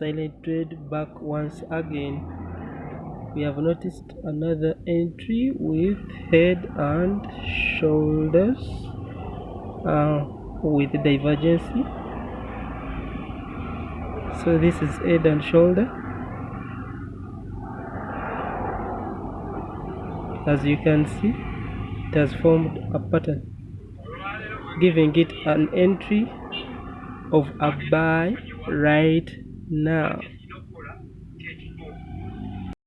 trade back once again. We have noticed another entry with head and shoulders uh, with divergence so this is head and shoulder. As you can see it has formed a pattern giving it an entry of a buy right no.